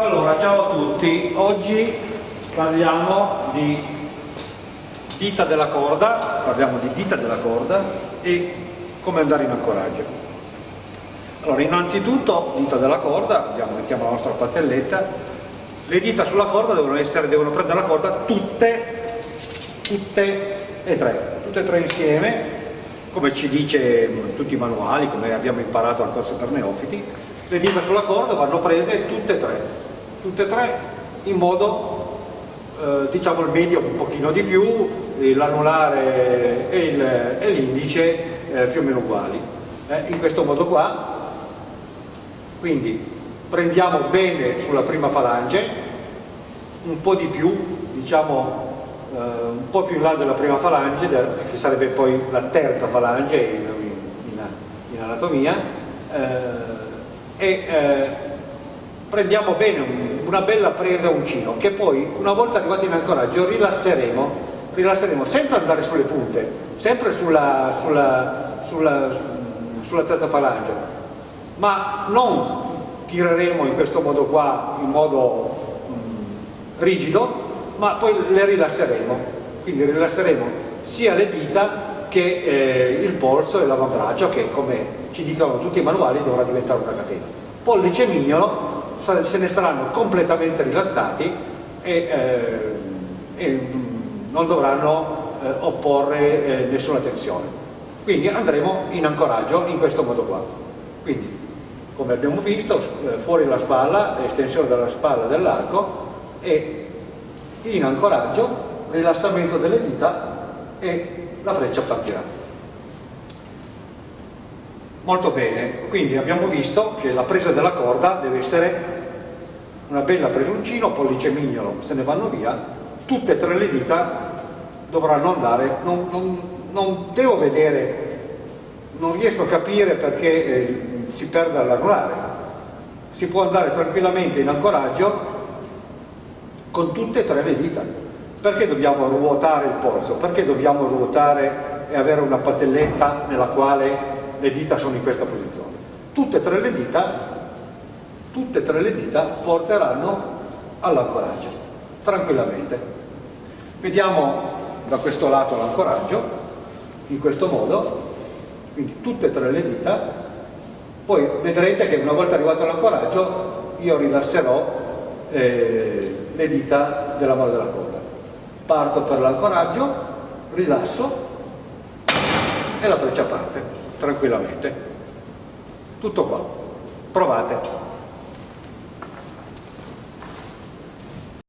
Allora, ciao a tutti. Oggi parliamo di dita della corda, parliamo di dita della corda e come andare in ancoraggio. Allora, innanzitutto, dita della corda, abbiamo, mettiamo la nostra patelletta, le dita sulla corda devono, essere, devono prendere la corda tutte, tutte e tre, tutte e tre insieme, come ci dice tutti i manuali, come abbiamo imparato al corso per neofiti, le dita sulla corda vanno prese tutte e tre, tutte e tre in modo, eh, diciamo il medio un pochino di più, l'anulare e l'indice eh, più o meno uguali. Eh, in questo modo qua, quindi prendiamo bene sulla prima falange, un po' di più, diciamo eh, un po' più in là della prima falange, che sarebbe poi la terza falange in, in, in anatomia, eh, e eh, prendiamo bene un, una bella presa uncino che poi una volta arrivati in ancoraggio rilasseremo, rilasseremo senza andare sulle punte, sempre sulla, sulla, sulla, sulla terza falange, ma non tireremo in questo modo qua, in modo mh, rigido, ma poi le rilasseremo, quindi rilasseremo sia le dita che eh, il polso e l'avambraccio che come ci dicono tutti i manuali dovrà diventare una catena. Pollice mignolo se ne saranno completamente rilassati e, eh, e non dovranno eh, opporre eh, nessuna tensione. Quindi andremo in ancoraggio in questo modo qua. Quindi, come abbiamo visto, eh, fuori la spalla, estensione della spalla dell'arco e in ancoraggio, rilassamento delle dita e la freccia partirà. Molto bene, quindi abbiamo visto che la presa della corda deve essere una bella presuncino, pollice mignolo, se ne vanno via, tutte e tre le dita dovranno andare, non, non, non devo vedere, non riesco a capire perché eh, si perda l'anulare, si può andare tranquillamente in ancoraggio con tutte e tre le dita. Perché dobbiamo ruotare il polso? Perché dobbiamo ruotare e avere una patelletta nella quale le dita sono in questa posizione? Tutte e tre le dita, tutte e tre le dita porteranno all'ancoraggio, tranquillamente. Vediamo da questo lato l'ancoraggio, in questo modo, quindi tutte e tre le dita, poi vedrete che una volta arrivato all'ancoraggio io rilasserò eh, le dita della mano della coda parto per l'ancoraggio, rilasso e la freccia parte tranquillamente. Tutto qua. Provate.